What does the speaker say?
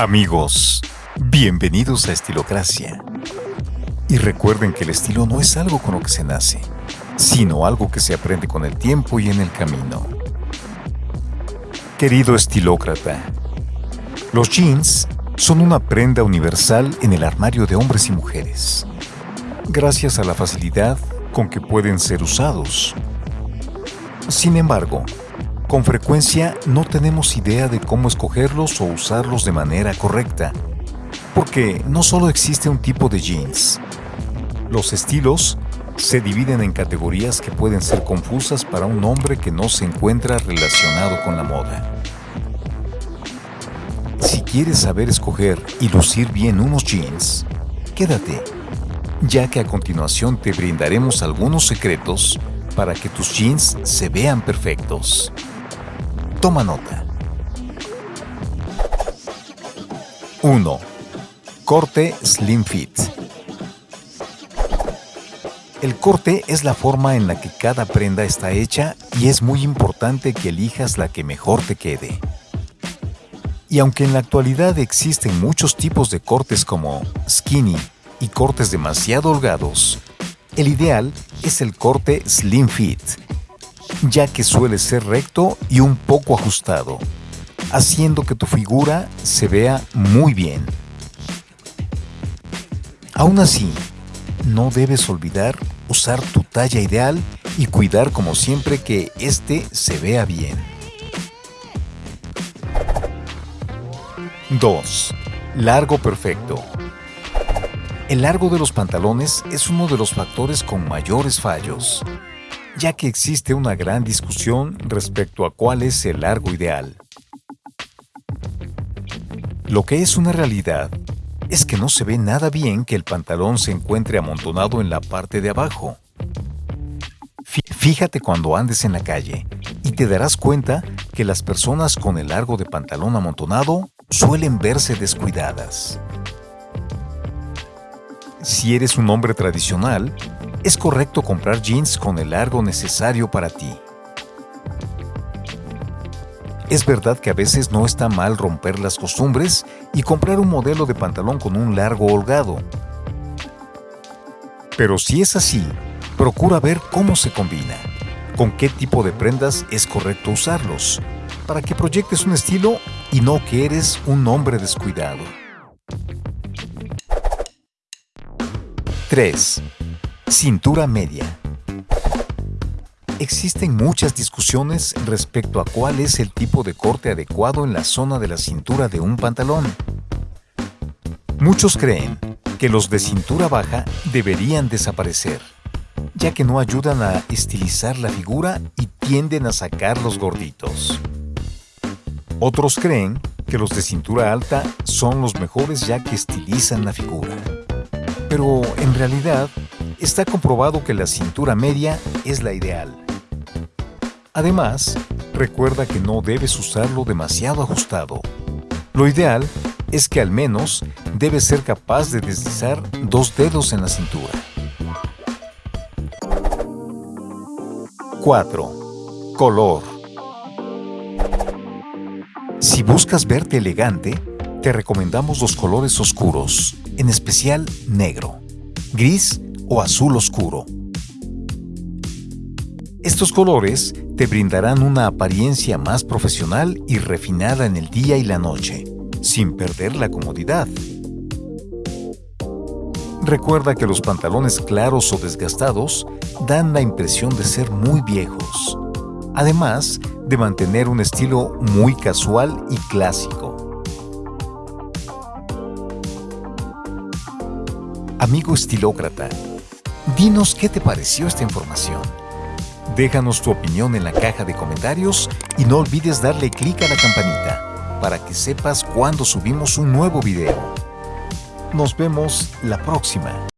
Amigos, bienvenidos a Estilocracia. Y recuerden que el estilo no es algo con lo que se nace, sino algo que se aprende con el tiempo y en el camino. Querido estilócrata, los jeans son una prenda universal en el armario de hombres y mujeres, gracias a la facilidad con que pueden ser usados. Sin embargo, con frecuencia no tenemos idea de cómo escogerlos o usarlos de manera correcta, porque no solo existe un tipo de jeans. Los estilos se dividen en categorías que pueden ser confusas para un hombre que no se encuentra relacionado con la moda. Si quieres saber escoger y lucir bien unos jeans, quédate, ya que a continuación te brindaremos algunos secretos para que tus jeans se vean perfectos. Toma nota. 1. Corte Slim Fit. El corte es la forma en la que cada prenda está hecha y es muy importante que elijas la que mejor te quede. Y aunque en la actualidad existen muchos tipos de cortes como skinny y cortes demasiado holgados, el ideal es el corte Slim Fit, ya que suele ser recto y un poco ajustado, haciendo que tu figura se vea muy bien. Aún así, no debes olvidar usar tu talla ideal y cuidar como siempre que este se vea bien. 2. Largo perfecto. El largo de los pantalones es uno de los factores con mayores fallos ya que existe una gran discusión respecto a cuál es el largo ideal. Lo que es una realidad es que no se ve nada bien que el pantalón se encuentre amontonado en la parte de abajo. Fíjate cuando andes en la calle y te darás cuenta que las personas con el largo de pantalón amontonado suelen verse descuidadas. Si eres un hombre tradicional, es correcto comprar jeans con el largo necesario para ti. Es verdad que a veces no está mal romper las costumbres y comprar un modelo de pantalón con un largo holgado. Pero si es así, procura ver cómo se combina, con qué tipo de prendas es correcto usarlos, para que proyectes un estilo y no que eres un hombre descuidado. 3. Cintura media. Existen muchas discusiones respecto a cuál es el tipo de corte adecuado en la zona de la cintura de un pantalón. Muchos creen que los de cintura baja deberían desaparecer, ya que no ayudan a estilizar la figura y tienden a sacar los gorditos. Otros creen que los de cintura alta son los mejores ya que estilizan la figura. Pero en realidad Está comprobado que la cintura media es la ideal. Además, recuerda que no debes usarlo demasiado ajustado. Lo ideal es que al menos debes ser capaz de deslizar dos dedos en la cintura. 4. Color. Si buscas verte elegante, te recomendamos los colores oscuros, en especial negro, gris o azul oscuro. Estos colores te brindarán una apariencia más profesional y refinada en el día y la noche, sin perder la comodidad. Recuerda que los pantalones claros o desgastados dan la impresión de ser muy viejos, además de mantener un estilo muy casual y clásico. Amigo estilócrata, Dinos qué te pareció esta información. Déjanos tu opinión en la caja de comentarios y no olvides darle clic a la campanita para que sepas cuando subimos un nuevo video. Nos vemos la próxima.